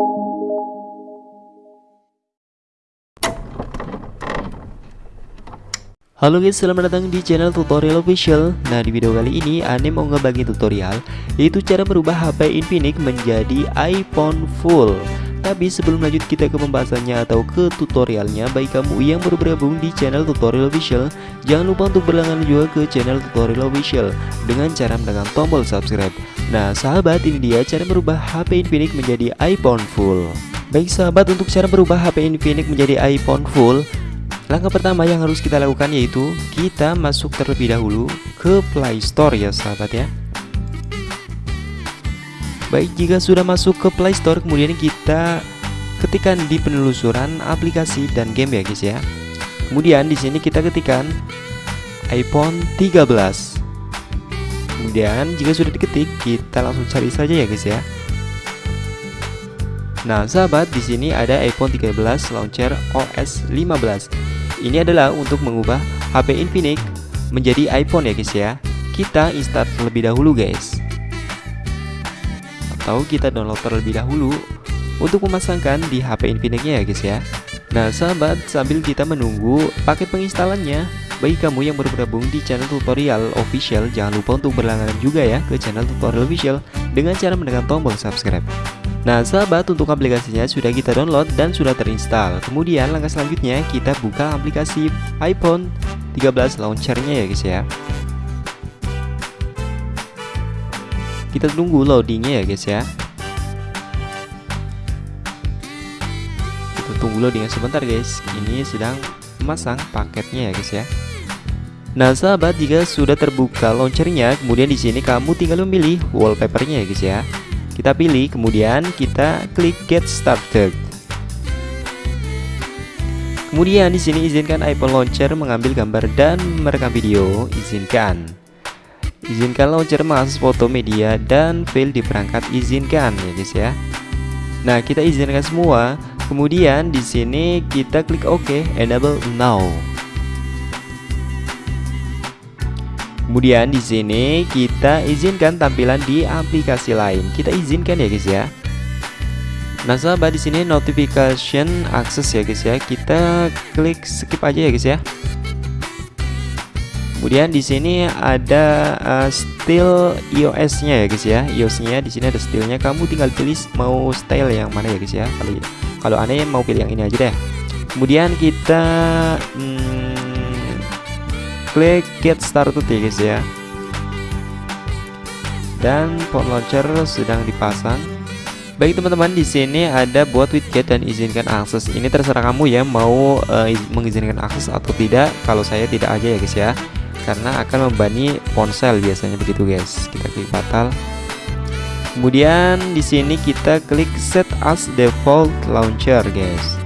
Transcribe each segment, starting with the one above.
Halo guys, selamat datang di channel tutorial official. Nah di video kali ini Ane mau ngebagi tutorial Yaitu cara merubah HP Infinix menjadi iPhone full Tapi sebelum lanjut kita ke pembahasannya atau ke tutorialnya. Bagi kamu yang baru bergabung di channel tutorial official Jangan lupa untuk berlangganan juga ke channel tutorial official Dengan cara menekan tombol subscribe. Nah sahabat ini dia cara merubah HP Infinix menjadi iPhone full. Baik sahabat untuk cara merubah HP Infinix menjadi iPhone full Langkah pertama yang harus kita lakukan yaitu kita masuk terlebih dahulu ke Play Store ya sahabat ya Baik jika sudah masuk ke Play Store kemudian kita ketikkan di penelusuran aplikasi dan game ya guys ya. Kemudian di sini kita ketikkan iPhone 13 Kemudian jika sudah diketik kita langsung cari saja ya guys ya. Nah, sahabat, di sini ada iPhone 13 launcher OS 15. Ini adalah untuk mengubah HP Infinix menjadi iPhone ya guys ya. Kita install terlebih dahulu guys Atau kita download terlebih dahulu Untuk memasangkan di HP Infinix-nya ya guys ya. Nah sahabat sambil kita menunggu paket penginstalannya bagi kamu yang baru bergabung di channel tutorial official Jangan lupa untuk berlangganan juga ya ke channel tutorial official Dengan cara menekan tombol subscribe. Nah sahabat untuk aplikasinya sudah kita download dan sudah terinstall. Kemudian langkah selanjutnya kita buka aplikasi iPhone 13 launchernya ya guys ya Kita tunggu loadingnya ya guys ya. Kita tunggu loadingnya sebentar guys. Ini sedang memasang paketnya ya guys ya. Nah sahabat jika sudah terbuka launchernya kemudian di sini kamu tinggal memilih wallpapernya ya guys ya. Kita pilih kemudian kita klik get started. Kemudian di sini izinkan iPhone launcher mengambil gambar dan merekam video. Izinkan izinkan launcher mengakses foto media dan file di perangkat izinkan ya guys ya nah kita izinkan semua kemudian di sini kita klik OK enable now Kemudian di sini kita izinkan tampilan di aplikasi lain. Kita izinkan ya guys ya. Nah sahabat di sini notification access ya guys ya. Kita klik skip aja ya guys ya. Kemudian di sini ada uh, style iOS-nya ya guys ya. iOS-nya di sini ada stylenya. Kamu tinggal pilih mau style yang mana ya guys ya. Kalau kalau aneh mau pilih yang ini aja deh. Kemudian kita hmm, klik get started ya guys ya dan phone launcher sedang dipasang baik teman-teman di sini ada buat widget dan izinkan akses ini terserah kamu ya mau uh, mengizinkan akses atau tidak kalau saya tidak aja ya guys ya karena akan membani ponsel biasanya begitu guys. Kita klik batal kemudian di sini kita klik set as default launcher guys.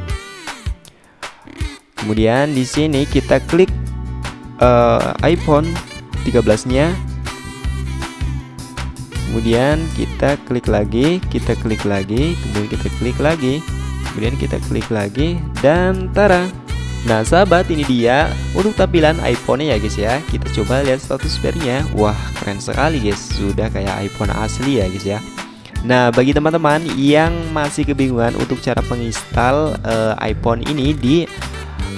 Kemudian di sini kita klik uh, iPhone 13 nya kemudian kita klik lagi kita klik lagi kemudian kita klik lagi kemudian kita klik lagi dan tara Nah sahabat ini dia untuk tampilan iPhone nya ya guys ya. Kita coba lihat status nya Wah keren sekali guys. Sudah kayak iPhone asli ya guys ya. Nah bagi teman-teman yang masih kebingungan untuk cara menginstal uh, iPhone ini di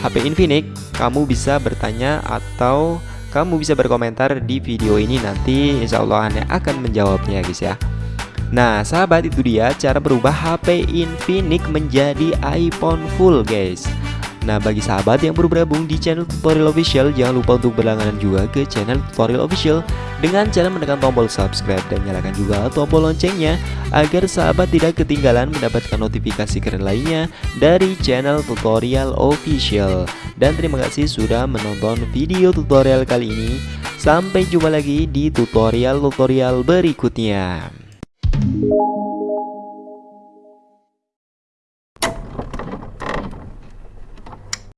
HP Infinix kamu bisa bertanya atau kamu bisa berkomentar di video ini. Nanti insya Allah Anda akan menjawabnya guys ya. Nah sahabat itu dia cara berubah HP Infinix menjadi iPhone full guys Nah bagi sahabat yang baru bergabung di channel tutorial official Jangan lupa untuk berlangganan juga ke channel tutorial official. Dengan cara menekan tombol subscribe dan nyalakan juga tombol loncengnya Agar sahabat tidak ketinggalan mendapatkan notifikasi keren lainnya Dari channel tutorial official. Dan terima kasih sudah menonton video tutorial kali ini. Sampai jumpa lagi di tutorial-tutorial berikutnya